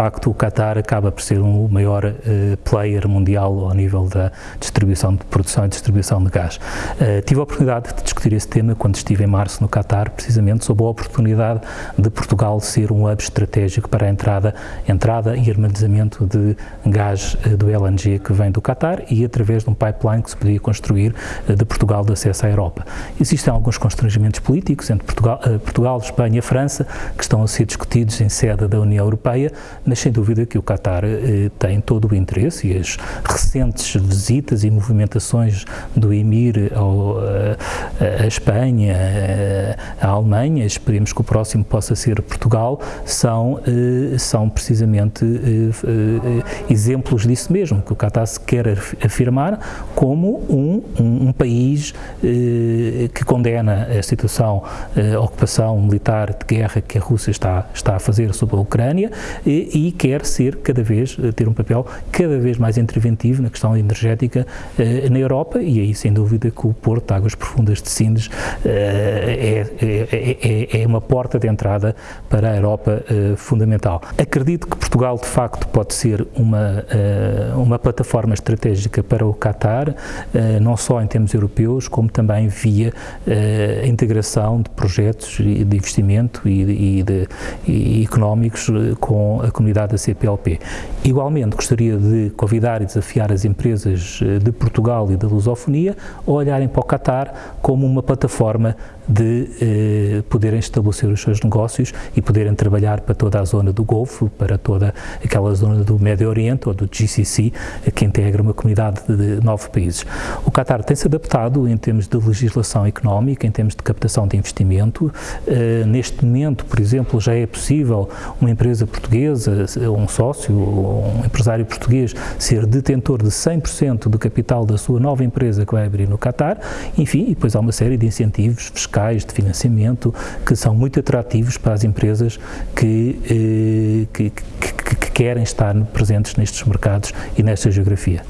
facto o Qatar acaba por ser o maior uh, player mundial ao nível da distribuição de produção e distribuição de gás. Uh, tive a oportunidade de discutir esse tema quando estive em março no Qatar, precisamente sobre a oportunidade de Portugal ser um hub estratégico para a entrada, entrada e armazenamento de gás uh, do LNG que vem do Qatar e através de um pipeline que se podia construir de Portugal de acesso à Europa. Existem alguns constrangimentos políticos entre Portugal, Portugal Espanha e França que estão a ser discutidos em sede da União Europeia, mas sem dúvida que o Qatar eh, tem todo o interesse e as recentes visitas e movimentações do Emir ao, a, a Espanha, a, a Alemanha, esperemos que o próximo possa ser Portugal, são, eh, são precisamente eh, exemplos disso mesmo, que o Qatar se quer afirmar como um, um, um país que condena a situação, a ocupação militar de guerra que a Rússia está, está a fazer sobre a Ucrânia e, e quer ser cada vez, eh, ter um papel cada vez mais interventivo na questão energética eh, na Europa e aí sem dúvida que o Porto de Águas Profundas de Sindes eh, é, é, é, é, uma porta de entrada para a Europa fundamental. Acredito que Portugal de facto pode ser uma, uma plataforma estratégica para o Qatar, não só em termos europeus, como também via a integração de projetos de investimento e, e, de, e económicos com a comunidade da CPLP. Igualmente, gostaria de convidar e desafiar as empresas eh, de Portugal e da lusofonia a olharem para o Qatar como uma plataforma de eh, poderem estabelecer os seus negócios e poderem trabalhar para toda a zona do Golfo, para toda aquela zona do Médio Oriente ou do GCC, que integra uma comunidade de nove países. O Qatar tem-se adaptado em termos de legislação económica, em termos de captação de investimento. Eh, neste momento, por exemplo, já é possível uma empresa portuguesa, um sócio, um empresário português, ser detentor de 100% do capital da sua nova empresa que vai abrir no Qatar. Enfim, e depois há uma série de incentivos fiscais locais de financiamento que são muito atrativos para as empresas que, eh, que, que, que querem estar presentes nestes mercados e nesta geografia.